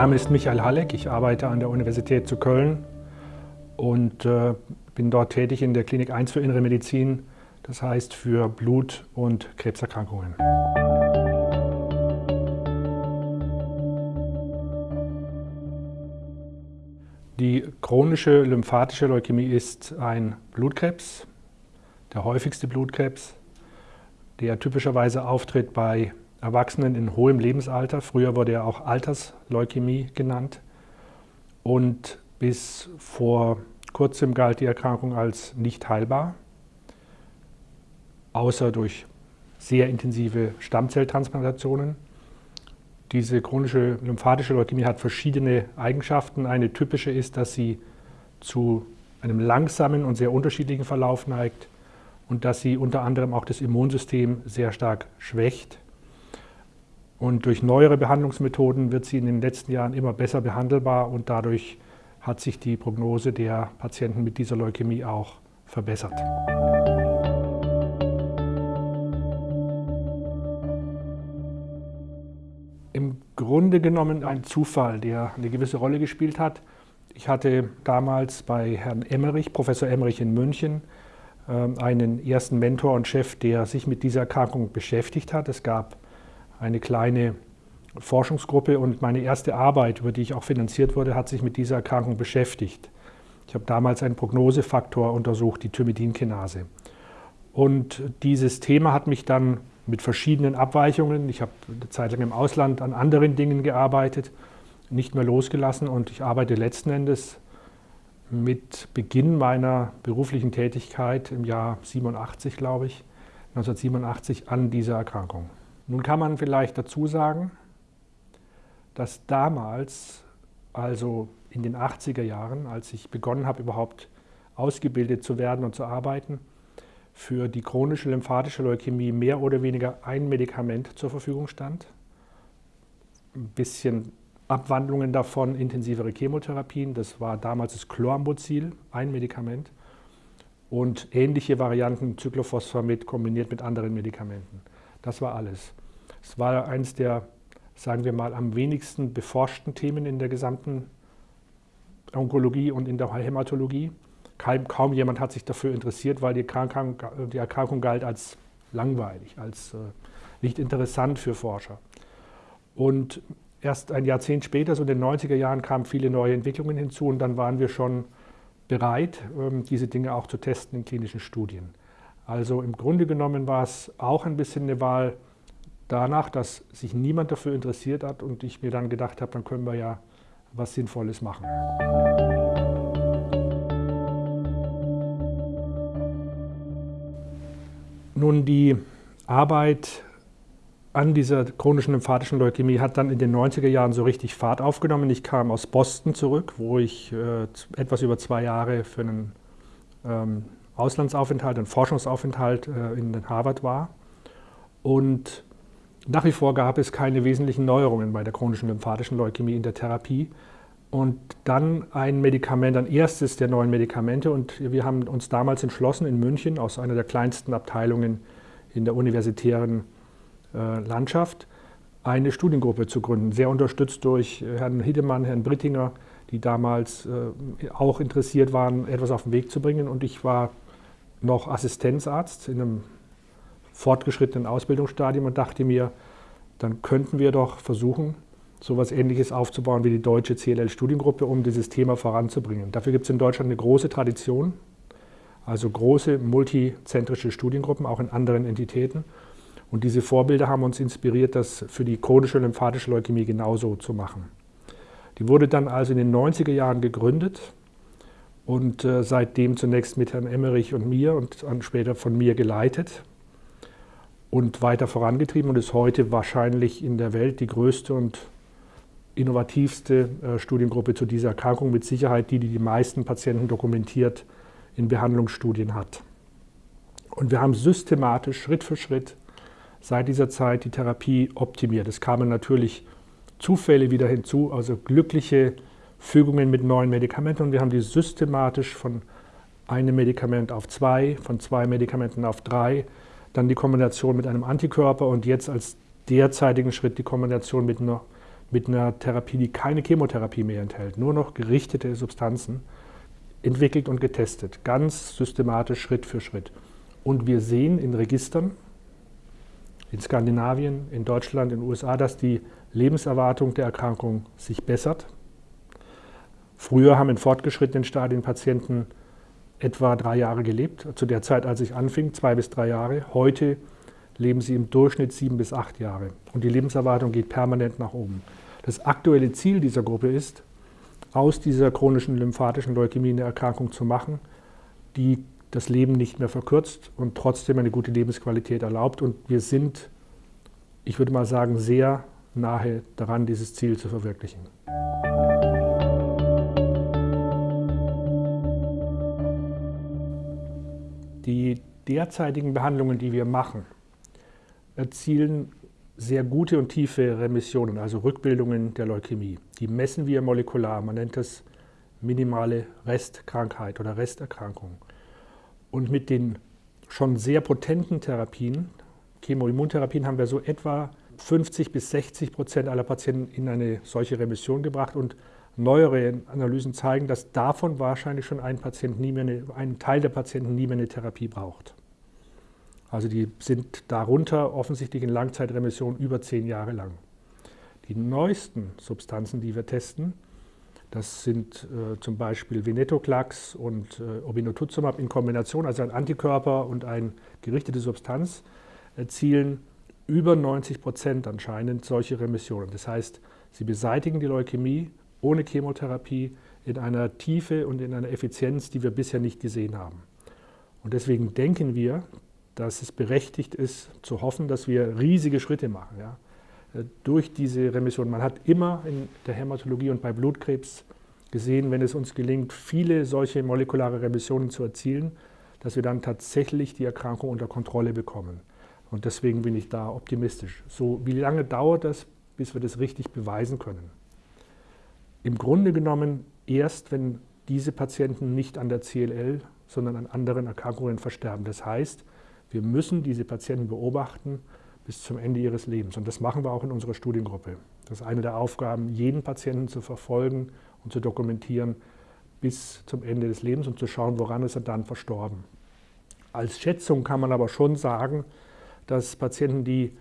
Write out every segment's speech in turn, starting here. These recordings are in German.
Name ist Michael Halleck, ich arbeite an der Universität zu Köln und äh, bin dort tätig in der Klinik 1 für Innere Medizin, das heißt für Blut- und Krebserkrankungen. Die chronische lymphatische Leukämie ist ein Blutkrebs, der häufigste Blutkrebs, der typischerweise auftritt bei Erwachsenen in hohem Lebensalter. Früher wurde er auch Altersleukämie genannt. Und bis vor kurzem galt die Erkrankung als nicht heilbar, außer durch sehr intensive Stammzelltransplantationen. Diese chronische lymphatische Leukämie hat verschiedene Eigenschaften. Eine typische ist, dass sie zu einem langsamen und sehr unterschiedlichen Verlauf neigt und dass sie unter anderem auch das Immunsystem sehr stark schwächt. Und durch neuere Behandlungsmethoden wird sie in den letzten Jahren immer besser behandelbar und dadurch hat sich die Prognose der Patienten mit dieser Leukämie auch verbessert. Im Grunde genommen ein Zufall, der eine gewisse Rolle gespielt hat. Ich hatte damals bei Herrn Emmerich, Professor Emmerich in München, ähm, einen ersten Mentor und Chef, der sich mit dieser Erkrankung beschäftigt hat. Es gab eine kleine Forschungsgruppe und meine erste Arbeit, über die ich auch finanziert wurde, hat sich mit dieser Erkrankung beschäftigt. Ich habe damals einen Prognosefaktor untersucht, die Thymidinkinase. Und dieses Thema hat mich dann mit verschiedenen Abweichungen, ich habe eine Zeit lang im Ausland an anderen Dingen gearbeitet, nicht mehr losgelassen und ich arbeite letzten Endes mit Beginn meiner beruflichen Tätigkeit im Jahr 87, glaube ich, 1987 an dieser Erkrankung. Nun kann man vielleicht dazu sagen, dass damals, also in den 80er Jahren, als ich begonnen habe, überhaupt ausgebildet zu werden und zu arbeiten, für die chronische lymphatische Leukämie mehr oder weniger ein Medikament zur Verfügung stand. Ein bisschen Abwandlungen davon, intensivere Chemotherapien, das war damals das Chlorambucil, ein Medikament, und ähnliche Varianten Cyclophosphamid kombiniert mit anderen Medikamenten. Das war alles. Es war eines der, sagen wir mal, am wenigsten beforschten Themen in der gesamten Onkologie und in der Hämatologie. Kaum, kaum jemand hat sich dafür interessiert, weil die Erkrankung, die Erkrankung galt als langweilig, als äh, nicht interessant für Forscher. Und erst ein Jahrzehnt später, so in den 90er Jahren, kamen viele neue Entwicklungen hinzu und dann waren wir schon bereit, ähm, diese Dinge auch zu testen in klinischen Studien. Also im Grunde genommen war es auch ein bisschen eine Wahl danach, dass sich niemand dafür interessiert hat und ich mir dann gedacht habe, dann können wir ja was Sinnvolles machen. Nun, die Arbeit an dieser chronischen lymphatischen Leukämie hat dann in den 90er Jahren so richtig Fahrt aufgenommen. Ich kam aus Boston zurück, wo ich äh, etwas über zwei Jahre für einen ähm, Auslandsaufenthalt, einen Forschungsaufenthalt äh, in Harvard war. Und nach wie vor gab es keine wesentlichen Neuerungen bei der chronischen lymphatischen Leukämie in der Therapie. Und dann ein Medikament, ein erstes der neuen Medikamente. Und wir haben uns damals entschlossen, in München, aus einer der kleinsten Abteilungen in der universitären äh, Landschaft, eine Studiengruppe zu gründen. Sehr unterstützt durch Herrn Hiedemann, Herrn Brittinger, die damals äh, auch interessiert waren, etwas auf den Weg zu bringen. Und ich war noch Assistenzarzt in einem fortgeschrittenen Ausbildungsstadium und dachte mir, dann könnten wir doch versuchen, so etwas Ähnliches aufzubauen wie die deutsche CLL-Studiengruppe, um dieses Thema voranzubringen. Dafür gibt es in Deutschland eine große Tradition, also große multizentrische Studiengruppen, auch in anderen Entitäten. Und diese Vorbilder haben uns inspiriert, das für die chronische lymphatische Leukämie genauso zu machen. Die wurde dann also in den 90er Jahren gegründet und äh, seitdem zunächst mit Herrn Emmerich und mir und dann später von mir geleitet und weiter vorangetrieben und ist heute wahrscheinlich in der Welt die größte und innovativste äh, Studiengruppe zu dieser Erkrankung, mit Sicherheit die, die die meisten Patienten dokumentiert in Behandlungsstudien hat. Und wir haben systematisch, Schritt für Schritt, seit dieser Zeit die Therapie optimiert. Es kamen natürlich Zufälle wieder hinzu, also glückliche Fügungen mit neuen Medikamenten und wir haben die systematisch von einem Medikament auf zwei, von zwei Medikamenten auf drei, dann die Kombination mit einem Antikörper und jetzt als derzeitigen Schritt die Kombination mit einer mit einer Therapie, die keine Chemotherapie mehr enthält, nur noch gerichtete Substanzen, entwickelt und getestet, ganz systematisch Schritt für Schritt. Und wir sehen in Registern, in Skandinavien, in Deutschland, in den USA, dass die Lebenserwartung der Erkrankung sich bessert. Früher haben in fortgeschrittenen Stadien Patienten etwa drei Jahre gelebt, zu der Zeit, als ich anfing, zwei bis drei Jahre. Heute leben sie im Durchschnitt sieben bis acht Jahre und die Lebenserwartung geht permanent nach oben. Das aktuelle Ziel dieser Gruppe ist, aus dieser chronischen lymphatischen Leukämie eine Erkrankung zu machen, die das Leben nicht mehr verkürzt und trotzdem eine gute Lebensqualität erlaubt. Und wir sind, ich würde mal sagen, sehr nahe daran, dieses Ziel zu verwirklichen. Die derzeitigen Behandlungen, die wir machen, erzielen sehr gute und tiefe Remissionen, also Rückbildungen der Leukämie. Die messen wir molekular. Man nennt das minimale Restkrankheit oder Resterkrankung. Und mit den schon sehr potenten Therapien, Chemoimmuntherapien, haben wir so etwa 50 bis 60 Prozent aller Patienten in eine solche Remission gebracht. Und neuere Analysen zeigen, dass davon wahrscheinlich schon ein, Patient nie mehr eine, ein Teil der Patienten nie mehr eine Therapie braucht. Also die sind darunter offensichtlich in Langzeitremission über zehn Jahre lang. Die neuesten Substanzen, die wir testen, das sind äh, zum Beispiel Venetoclax und äh, Obinutuzumab in Kombination, also ein Antikörper und eine gerichtete Substanz, erzielen über 90 Prozent anscheinend solche Remissionen. Das heißt, sie beseitigen die Leukämie ohne Chemotherapie in einer Tiefe und in einer Effizienz, die wir bisher nicht gesehen haben. Und deswegen denken wir, dass es berechtigt ist, zu hoffen, dass wir riesige Schritte machen ja, äh, durch diese Remission. Man hat immer in der Hämatologie und bei Blutkrebs gesehen, wenn es uns gelingt, viele solche molekulare Remissionen zu erzielen, dass wir dann tatsächlich die Erkrankung unter Kontrolle bekommen. Und deswegen bin ich da optimistisch. So, wie lange dauert das, bis wir das richtig beweisen können? Im Grunde genommen erst, wenn diese Patienten nicht an der CLL, sondern an anderen Erkrankungen versterben. Das heißt, wir müssen diese Patienten beobachten bis zum Ende ihres Lebens. Und das machen wir auch in unserer Studiengruppe. Das ist eine der Aufgaben, jeden Patienten zu verfolgen und zu dokumentieren bis zum Ende des Lebens und zu schauen, woran ist er dann verstorben. Als Schätzung kann man aber schon sagen, dass Patienten, die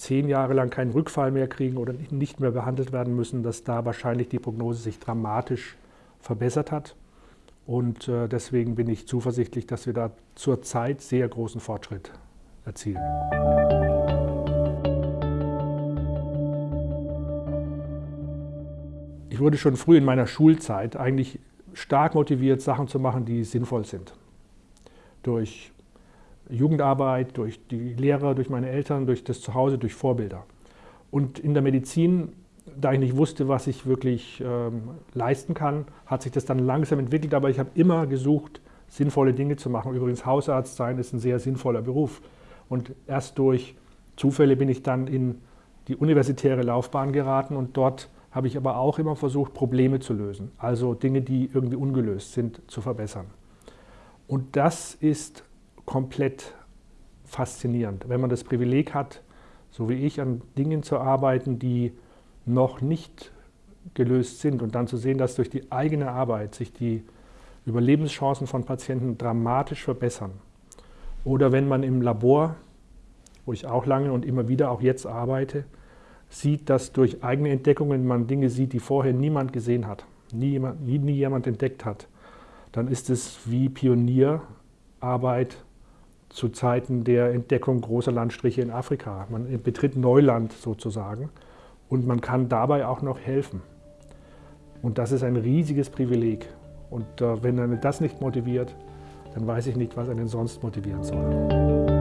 zehn Jahre lang keinen Rückfall mehr kriegen oder nicht mehr behandelt werden müssen, dass da wahrscheinlich die Prognose sich dramatisch verbessert hat. Und äh, deswegen bin ich zuversichtlich, dass wir da zurzeit sehr großen Fortschritt erzielen. Ich wurde schon früh in meiner Schulzeit eigentlich stark motiviert, Sachen zu machen, die sinnvoll sind. Durch Jugendarbeit, durch die Lehrer, durch meine Eltern, durch das Zuhause, durch Vorbilder. Und in der Medizin da ich nicht wusste, was ich wirklich ähm, leisten kann, hat sich das dann langsam entwickelt. Aber ich habe immer gesucht, sinnvolle Dinge zu machen. Übrigens, Hausarzt sein ist ein sehr sinnvoller Beruf. Und erst durch Zufälle bin ich dann in die universitäre Laufbahn geraten und dort habe ich aber auch immer versucht, Probleme zu lösen. Also Dinge, die irgendwie ungelöst sind, zu verbessern. Und das ist komplett faszinierend, wenn man das Privileg hat, so wie ich, an Dingen zu arbeiten, die noch nicht gelöst sind und dann zu sehen, dass durch die eigene Arbeit sich die Überlebenschancen von Patienten dramatisch verbessern. Oder wenn man im Labor, wo ich auch lange und immer wieder auch jetzt arbeite, sieht, dass durch eigene Entdeckungen man Dinge sieht, die vorher niemand gesehen hat, nie jemand, nie, nie jemand entdeckt hat, dann ist es wie Pionierarbeit zu Zeiten der Entdeckung großer Landstriche in Afrika. Man betritt Neuland sozusagen und man kann dabei auch noch helfen. Und das ist ein riesiges Privileg. Und äh, wenn einen das nicht motiviert, dann weiß ich nicht, was einen sonst motivieren soll.